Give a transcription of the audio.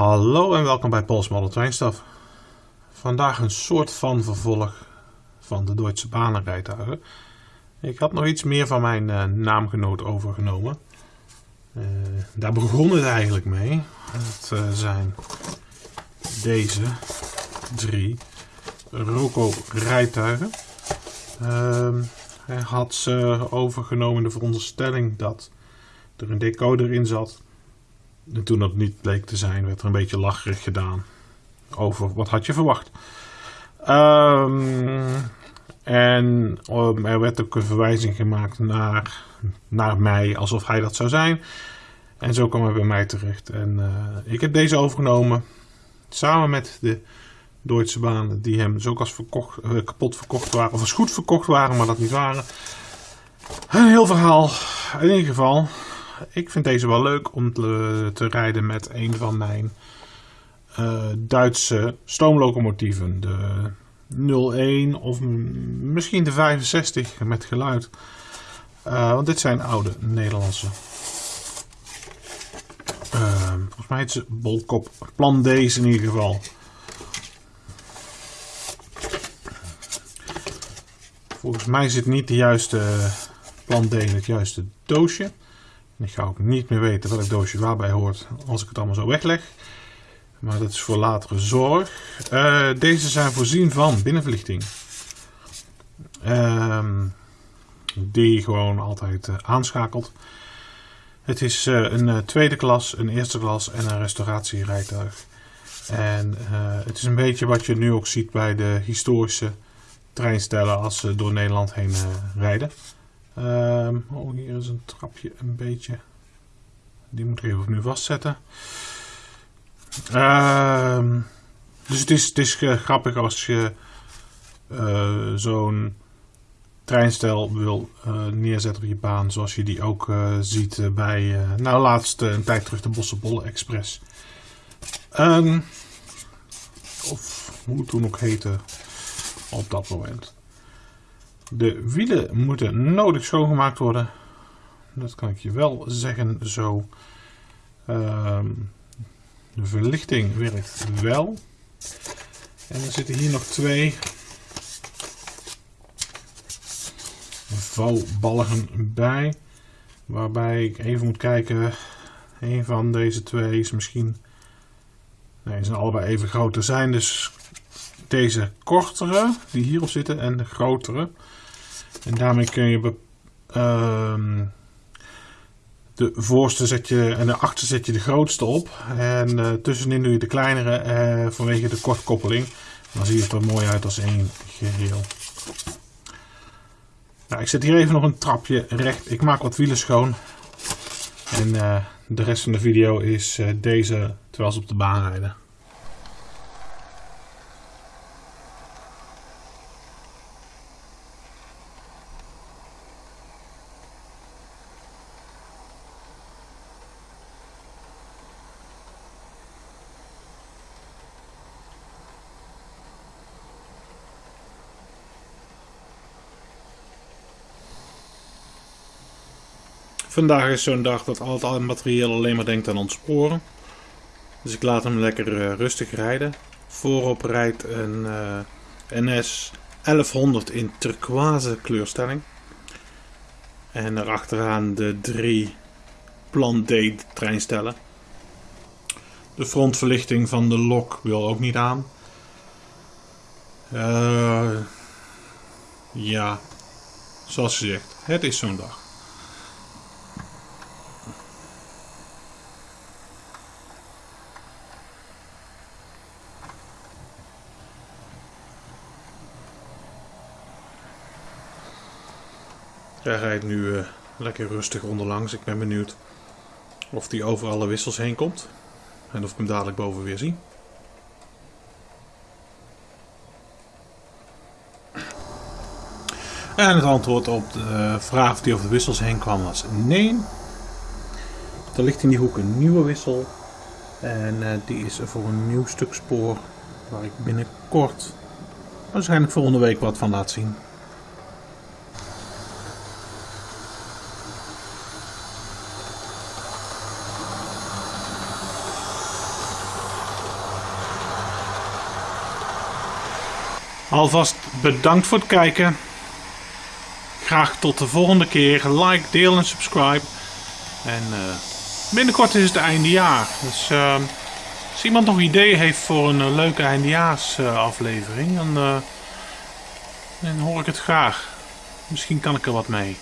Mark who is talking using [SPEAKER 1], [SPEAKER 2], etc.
[SPEAKER 1] Hallo en welkom bij Pols Model Train Stuff. Vandaag een soort van vervolg van de Duitse banenrijtuigen. Ik had nog iets meer van mijn uh, naamgenoot overgenomen. Uh, daar begon het eigenlijk mee. Het uh, zijn deze drie Roco rijtuigen. Ehm, hij had ze overgenomen in de veronderstelling dat er een decoder in zat en toen dat niet bleek te zijn, werd er een beetje lacherig gedaan over wat had je verwacht. Um, en um, er werd ook een verwijzing gemaakt naar, naar mij, alsof hij dat zou zijn. En zo kwam hij bij mij terecht. En uh, ik heb deze overgenomen, samen met de Duitse banen die hem zo als verkocht, uh, kapot verkocht waren, of als goed verkocht waren, maar dat niet waren. Een heel verhaal. In ieder geval, ik vind deze wel leuk om te, te rijden met een van mijn uh, Duitse stoomlocomotieven. De 01 of misschien de 65 met geluid. Uh, want dit zijn oude Nederlandse. Uh, volgens mij is het Bolkop. Plan deze in ieder geval. Volgens mij zit niet de juiste plan D in het juiste doosje. Ik ga ook niet meer weten welk doosje waarbij hoort als ik het allemaal zo wegleg. Maar dat is voor latere zorg. Uh, deze zijn voorzien van binnenverlichting. Uh, die gewoon altijd uh, aanschakelt. Het is uh, een tweede klas, een eerste klas en een restauratierijtuig. En het is een beetje wat je nu ook ziet bij de historische treinstellen als ze door Nederland heen rijden. Um, oh, hier is een trapje een beetje. Die moet ik even opnieuw vastzetten. Um, dus het is, is grappig als je uh, zo'n treinstel wil uh, neerzetten op je baan. Zoals je die ook ziet bij, nou laatst een tijd terug de Bossenbolle Express. Um, of hoe het toen ook heette op dat moment. De wielen moeten nodig schoongemaakt worden. Dat kan ik je wel zeggen zo. Um, de verlichting werkt wel. En er zitten hier nog twee vouwbalgen bij. Waarbij ik even moet kijken. Een van deze twee is misschien... Nee, ze zijn allebei even groot. Zijn dus deze kortere die hierop zitten en de grotere. En daarmee kun je uh, de voorste zet je en de achterste zet je de grootste op. En uh, tussenin doe je de kleinere uh, vanwege de kortkoppeling. Dan zie je het er mooi uit als één geheel. Nou, ik zet hier even nog een trapje recht. Ik maak wat wielen schoon. En uh, de rest van de video is deze terwijl ze op de baan rijden. Vandaag is zo'n dag dat al het materieel alleen maar denkt aan ontsporen. Dus ik laat hem lekker uh, rustig rijden. Voorop rijdt een uh, NS 1100 in turquoise kleurstelling. En erachteraan de drie Plan D treinstellen. De frontverlichting van de lok wil ook niet aan. Uh, ja, zoals gezegd, het is zo'n dag. Hij rijdt nu uh, lekker rustig onderlangs. Ik ben benieuwd of hij over alle wissels heen komt. En of ik hem dadelijk boven weer zie. En het antwoord op de vraag of hij over de wissels heen kwam was nee. Er ligt in die hoek een nieuwe wissel. En uh, die is voor een nieuw stuk spoor waar ik binnenkort waarschijnlijk volgende week wat van laat zien. Alvast bedankt voor het kijken. Graag tot de volgende keer. Like, deel en subscribe. En uh, binnenkort is het eindejaar. Dus uh, als iemand nog ideeën heeft voor een uh, leuke eindejaarsaflevering, dan, dan hoor ik het graag. Misschien kan ik er wat mee.